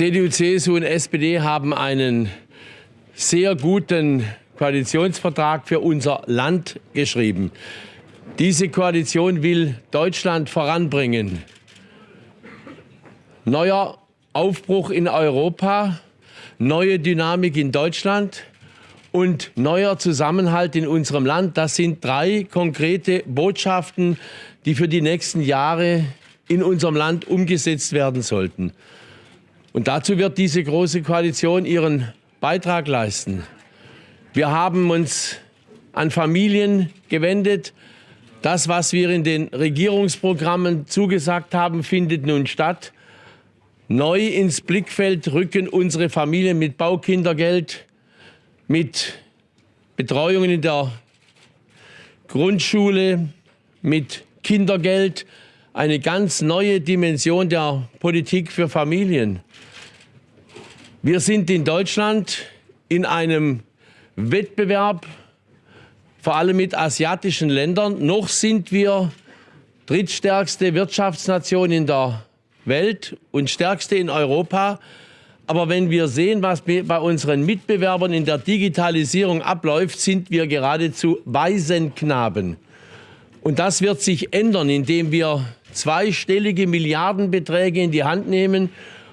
CDU, CSU und SPD haben einen sehr guten Koalitionsvertrag für unser Land geschrieben. Diese Koalition will Deutschland voranbringen. Neuer Aufbruch in Europa, neue Dynamik in Deutschland und neuer Zusammenhalt in unserem Land. Das sind drei konkrete Botschaften, die für die nächsten Jahre in unserem Land umgesetzt werden sollten. Und dazu wird diese Große Koalition ihren Beitrag leisten. Wir haben uns an Familien gewendet. Das, was wir in den Regierungsprogrammen zugesagt haben, findet nun statt. Neu ins Blickfeld rücken unsere Familien mit Baukindergeld, mit Betreuungen in der Grundschule, mit Kindergeld, eine ganz neue Dimension der Politik für Familien. Wir sind in Deutschland in einem Wettbewerb, vor allem mit asiatischen Ländern. Noch sind wir drittstärkste Wirtschaftsnation in der Welt und stärkste in Europa. Aber wenn wir sehen, was bei unseren Mitbewerbern in der Digitalisierung abläuft, sind wir geradezu Waisenknaben. Und das wird sich ändern, indem wir zweistellige Milliardenbeträge in die Hand nehmen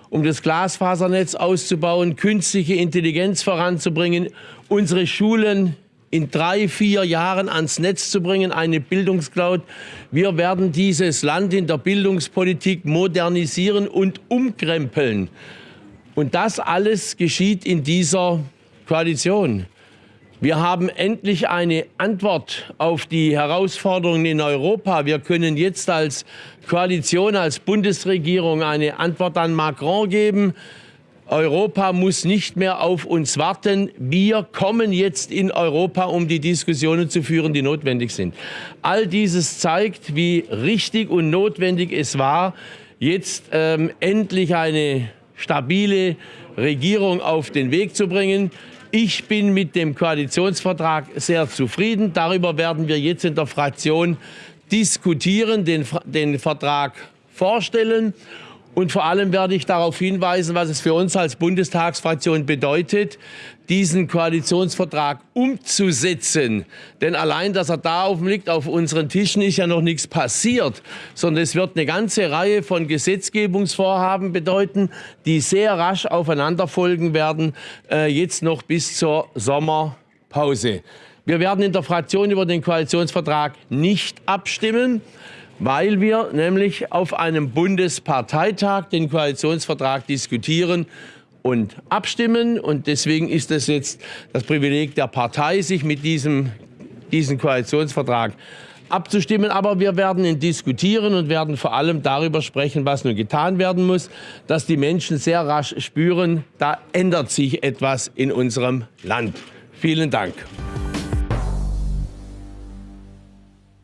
um das Glasfasernetz auszubauen, künstliche Intelligenz voranzubringen, unsere Schulen in drei, vier Jahren ans Netz zu bringen, eine Bildungscloud. Wir werden dieses Land in der Bildungspolitik modernisieren und umkrempeln. Und das alles geschieht in dieser Koalition. Wir haben endlich eine Antwort auf die Herausforderungen in Europa. Wir können jetzt als Koalition, als Bundesregierung eine Antwort an Macron geben. Europa muss nicht mehr auf uns warten. Wir kommen jetzt in Europa, um die Diskussionen zu führen, die notwendig sind. All dieses zeigt, wie richtig und notwendig es war, jetzt ähm, endlich eine stabile Regierung auf den Weg zu bringen. Ich bin mit dem Koalitionsvertrag sehr zufrieden. Darüber werden wir jetzt in der Fraktion diskutieren, den, den Vertrag vorstellen. Und vor allem werde ich darauf hinweisen, was es für uns als Bundestagsfraktion bedeutet, diesen Koalitionsvertrag umzusetzen. Denn allein, dass er da oben liegt, auf unseren Tischen, ist ja noch nichts passiert, sondern es wird eine ganze Reihe von Gesetzgebungsvorhaben bedeuten, die sehr rasch aufeinander folgen werden, äh, jetzt noch bis zur Sommerpause. Wir werden in der Fraktion über den Koalitionsvertrag nicht abstimmen weil wir nämlich auf einem Bundesparteitag den Koalitionsvertrag diskutieren und abstimmen. Und deswegen ist es jetzt das Privileg der Partei, sich mit diesem diesen Koalitionsvertrag abzustimmen. Aber wir werden ihn diskutieren und werden vor allem darüber sprechen, was nun getan werden muss, dass die Menschen sehr rasch spüren, da ändert sich etwas in unserem Land. Vielen Dank.